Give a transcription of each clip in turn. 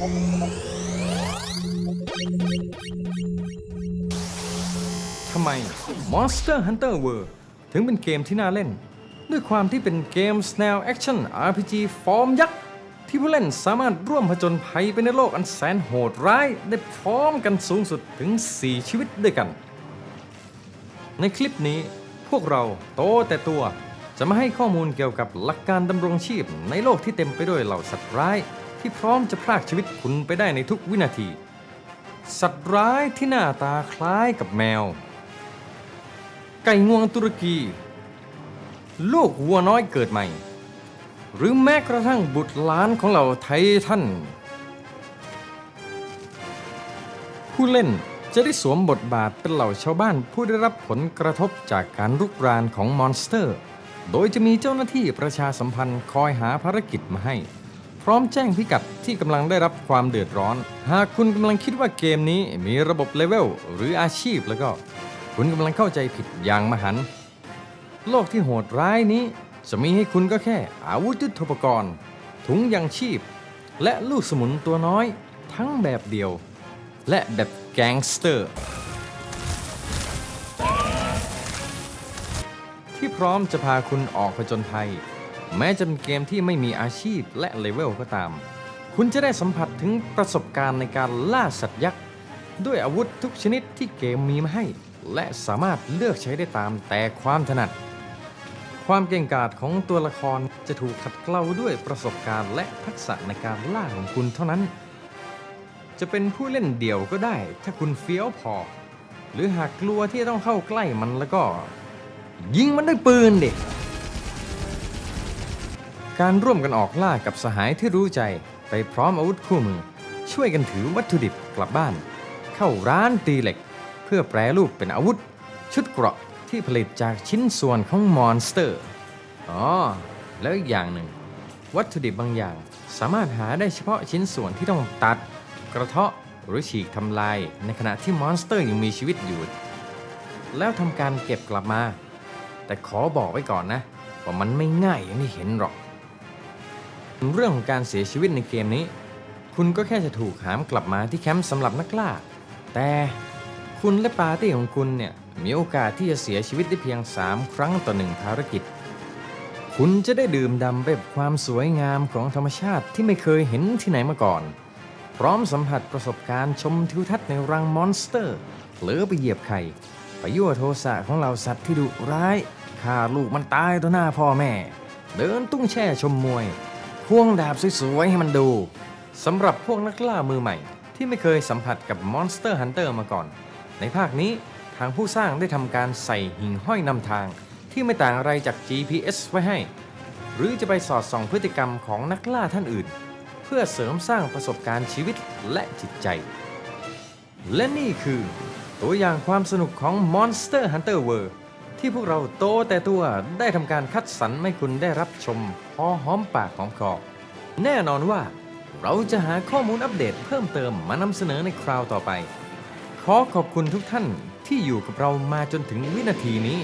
ทำไม Monster Hunter World ถึงเป็นเกมที่น่าเล่น ด้วยความที่เป็นเกมแนวแอคชั่น RPG ฟอร์มยักษ์ ที่ผู้เล่นสามารถร่วมผจญภัยไปในโลกอันแสนโหดร้าย ได้พร้อมกันสูงสุดถึง 4 ชีวิตด้วยกัน ในคลิปนี้พวกเราโตแต่ตัวจะมาให้ข้อมูลเกี่ยวกับหลักการดำรงชีพในโลกที่เต็มไปด้วยเหล่าสัตว์ร้าย ที่พร้อมจะพรากชีวิตคุณไปได้ในทุกวินาที สัตว์ร้ายที่หน้าตาคล้ายกับแมว ไก่งวงตุรกี ลูกวัวน้อยเกิดใหม่ หรือแม้กระทั่งบุตรหลานของเราไททันผู้เล่นจะได้สวมบทบาทเป็นเหล่าชาวบ้านผู้ได้รับผลกระทบจากการรุกรานของมอนสเตอร์ โดยจะมีเจ้าหน้าที่ประชาสัมพันธ์คอยหาภารกิจมาให้ พร้อมแจ้งพิกัดที่กำลังได้รับความเดือดร้อน หากคุณกำลังคิดว่าเกมนี้มีระบบเลเวลหรืออาชีพแล้วก็ คุณกำลังเข้าใจผิดอย่างมหันต์โลกที่โหดร้ายนี้ จะมีให้คุณก็แค่ อาวุธยุทโธปกรณ์ ถุงยังชีพ และลูกสมุนตัวน้อย ทั้งแบบเดี่ยว และแบบแก๊งสเตอร์ ที่พร้อมจะพาคุณออกผจญภัย แม้จะเป็นเกมที่ไม่มีอาชีพและเลเวลก็ตาม คุณจะได้สัมผัสถึงประสบการณ์ในการล่าสัตว์ยักษ์ ด้วยอาวุธทุกชนิดที่เกมมีมาให้ และสามารถเลือกใช้ได้ตามแต่ความถนัด ความเก่งกาจของตัวละครจะถูกขัดเกลาด้วยประสบการณ์และทักษะในการล่าของคุณเท่านั้น จะเป็นผู้เล่นเดี่ยวก็ได้ ถ้าคุณเฟี้ยวพอ หรือหากกลัวที่ต้องเข้าใกล้มันแล้วก็ ยิงมันด้วยปืนเด็ก การร่วมกันออกล่ากับสหายที่รู้ใจไปพร้อมอาวุธคู่มือ ช่วยกันถือวัตถุดิบกลับบ้าน เข้าร้านตีเหล็ก เพื่อแปรรูปเป็นอาวุธ ชุดเกราะที่ผลิตจากชิ้นส่วนของมอนสเตอร์ อ๋อ แล้วอีกอย่างหนึ่ง วัตถุดิบบางอย่างสามารถหาได้เฉพาะชิ้นส่วนที่ต้องตัด กระเทาะหรือฉีกทำลาย ในขณะที่มอนสเตอร์ยังมีชีวิตอยู่ แล้วทำการเก็บกลับมา แต่ขอบอกไว้ก่อนนะ ว่ามันไม่ง่ายอย่างที่เห็นหรอก เรื่องของการเสียชีวิตในเกมนี้ คุณก็แค่จะถูกหามกลับมาที่แคมป์สำหรับนักล่า แต่คุณและปาร์ตี้ของคุณเนี่ยมีโอกาสที่จะเสียชีวิตได้เพียง 3 ครั้งต่อหนึ่งภารกิจ คุณจะได้ดื่มด่ำไปกับความสวยงามของธรรมชาติที่ไม่เคยเห็นที่ไหนมาก่อน พร้อมสัมผัสประสบการณ์ชมทิวทัศน์ในรังมอนสเตอร์เผลอไปเหยียบไข่ไปยั่วโทสะของเหล่าสัตว์ที่ดุร้ายฆ่าลูกมันตายต่อหน้าพ่อแม่ เดินตุ้งแช่ชมมวย ควงดาบสวยๆให้มันดูสำหรับพวกนักล่ามือใหม่ ที่ไม่เคยสัมผัสกับ Monster Hunter มาก่อน ในภาคนี้ทางผู้สร้างได้ทำการใส่หิ่งห้อยนำทาง ที่ไม่ต่างอะไรจาก GPS ไว้ให้ หรือจะไปสอดส่องพฤติกรรมของนักล่าท่านอื่น เพื่อเสริมสร้างประสบการณ์ชีวิตและจิตใจ และนี่คือ ตัวอย่างความสนุกของ Monster Hunter World ที่พวกเราโตแต่ตัวได้ทำการคัดสรรให้คุณได้รับชมพอหอมปากหอมคอแน่นอนว่า เราจะหาข้อมูลอัปเดตเพิ่มเติมมานำเสนอในคราวต่อไป ขอขอบคุณทุกท่านที่อยู่กับเรามาจนถึงวินาทีนี้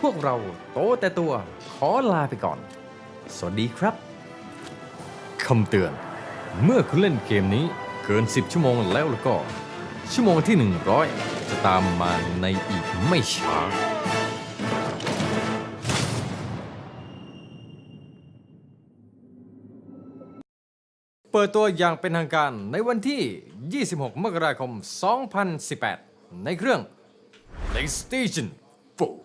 พวกเราโตแต่ตัวขอลาไปก่อน สวัสดีครับคำเตือน เมื่อคุณเล่นเกมนี้เกิน 10 ชั่วโมงแล้วแล้วก็ ชั่วโมงที่ 100 จะตามมาในอีกไม่ช้า เปิดตัวอย่างเป็นทางการในวันที่ 26 มกราคม 2018 ในเครื่อง PlayStation 4